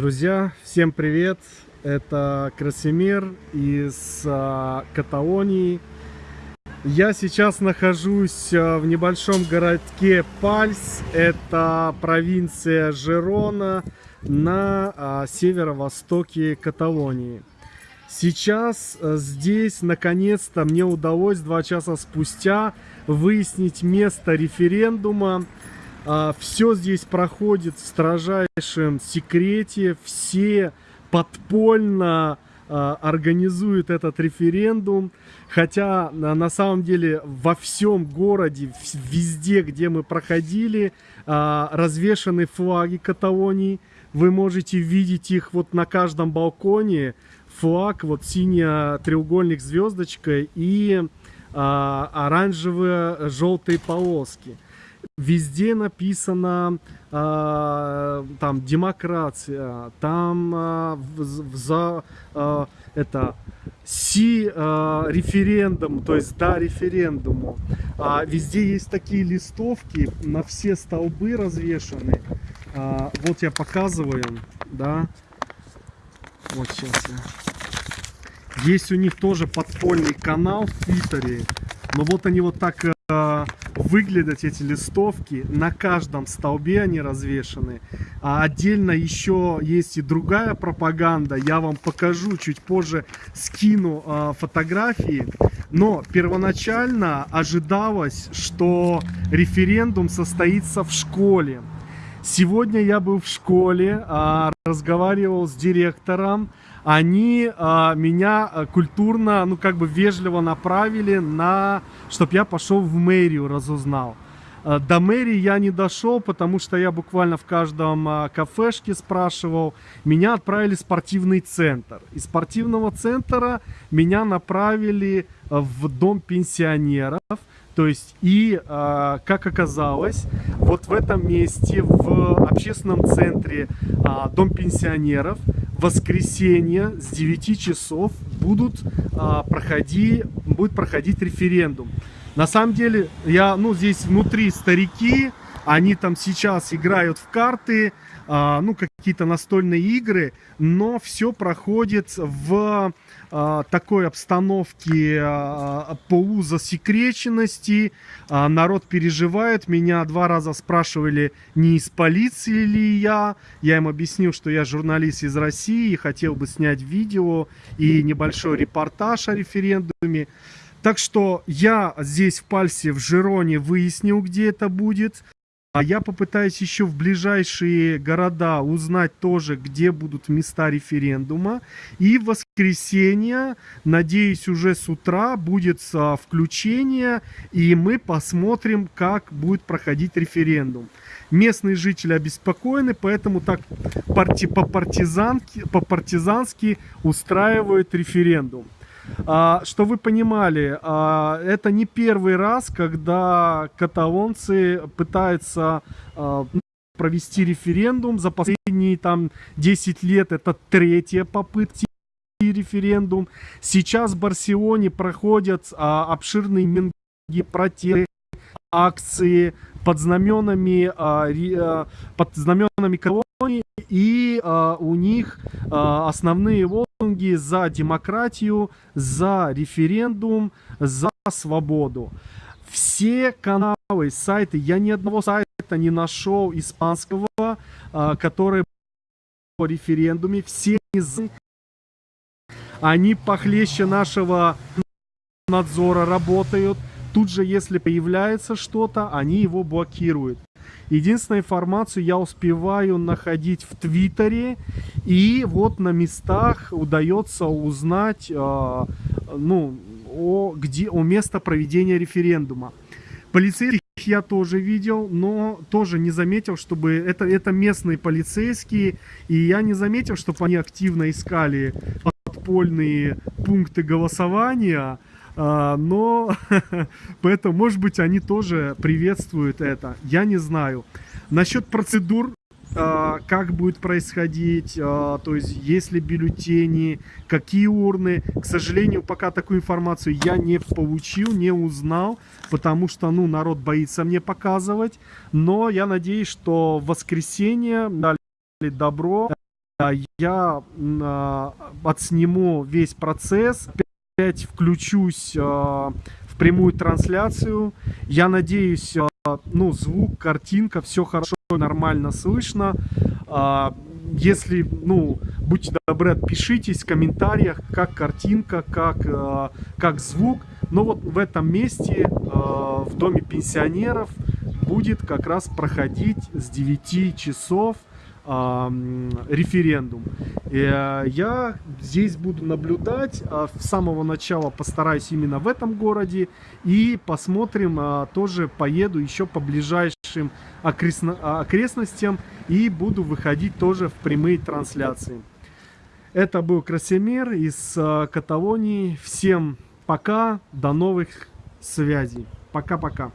Друзья, всем привет! Это Красимир из а, Каталонии. Я сейчас нахожусь а, в небольшом городке Пальс. Это провинция Жерона на а, северо-востоке Каталонии. Сейчас здесь наконец-то мне удалось два часа спустя выяснить место референдума все здесь проходит в строжайшем секрете. Все подпольно а, организуют этот референдум. Хотя на самом деле во всем городе, везде, где мы проходили, а, развешаны флаги Каталонии. Вы можете видеть их вот на каждом балконе. Флаг, вот синий треугольник звездочкой и оранжевые желтые полоски везде написано э, там демократия, там э, за э, это си э, референдум, то есть да референдуму. А везде есть такие листовки, на все столбы развешаны. А, вот я показываю, да. Вот сейчас я. Есть у них тоже подпольный канал в Твиттере. Но вот они вот так э, выглядят эти листовки. На каждом столбе они развешаны. А отдельно еще есть и другая пропаганда. Я вам покажу чуть позже, скину э, фотографии. Но первоначально ожидалось, что референдум состоится в школе. Сегодня я был в школе, э, разговаривал с директором они а, меня а, культурно, ну как бы вежливо направили на, чтобы я пошел в мэрию, разузнал. А, до мэрии я не дошел, потому что я буквально в каждом а, кафешке спрашивал. Меня отправили в спортивный центр. Из спортивного центра меня направили в дом пенсионеров. То есть, и, э, как оказалось, вот в этом месте, в общественном центре э, Дом пенсионеров, воскресенье с 9 часов будут, э, проходи, будет проходить референдум. На самом деле, я, ну, здесь внутри старики, они там сейчас играют в карты, а, ну, какие-то настольные игры, но все проходит в а, такой обстановке а, полузасекреченности. Народ переживает. Меня два раза спрашивали, не из полиции ли я. Я им объяснил, что я журналист из России, хотел бы снять видео и небольшой репортаж о референдуме. Так что я здесь в Пальсе, в Жироне выяснил, где это будет. А я попытаюсь еще в ближайшие города узнать тоже, где будут места референдума. И в воскресенье, надеюсь, уже с утра будет включение, и мы посмотрим, как будет проходить референдум. Местные жители обеспокоены, поэтому так по-партизански по -партизански устраивают референдум. А, что вы понимали, а, это не первый раз, когда каталонцы пытаются а, провести референдум. За последние там 10 лет это третья попытка референдум. Сейчас в Барселоне проходят а, обширные минги протесты, акции под знаменами, а, а, под знаменами колонии, и а, у них а, основные лозунги за демократию, за референдум, за свободу. Все каналы, сайты, я ни одного сайта не нашел испанского, а, который по референдуме, все они похлеще нашего надзора работают. Тут же, если появляется что-то, они его блокируют. Единственную информацию я успеваю находить в Твиттере. И вот на местах удается узнать э, ну, о, где, о место проведения референдума. Полицейских я тоже видел, но тоже не заметил, чтобы... Это, это местные полицейские, и я не заметил, чтобы они активно искали подпольные пункты голосования. А, но поэтому, может быть, они тоже приветствуют это. Я не знаю. Насчет процедур, а, как будет происходить, а, то есть есть ли бюллетени, какие урны. К сожалению, пока такую информацию я не получил, не узнал, потому что, ну, народ боится мне показывать. Но я надеюсь, что в воскресенье дали добро я отсниму весь процесс, опять включусь а, в прямую трансляцию. Я надеюсь, ну, звук, картинка, все хорошо, нормально слышно. Если, ну, будьте добры, отпишитесь в комментариях, как картинка, как, как звук. Но вот в этом месте, в доме пенсионеров, будет как раз проходить с 9 часов референдум. Э, я здесь буду наблюдать, а, с самого начала постараюсь именно в этом городе, и посмотрим, а, тоже поеду еще по ближайшим окрестностям, и буду выходить тоже в прямые трансляции. Это был Красимир из а, Каталонии. Всем пока, до новых связей. Пока-пока.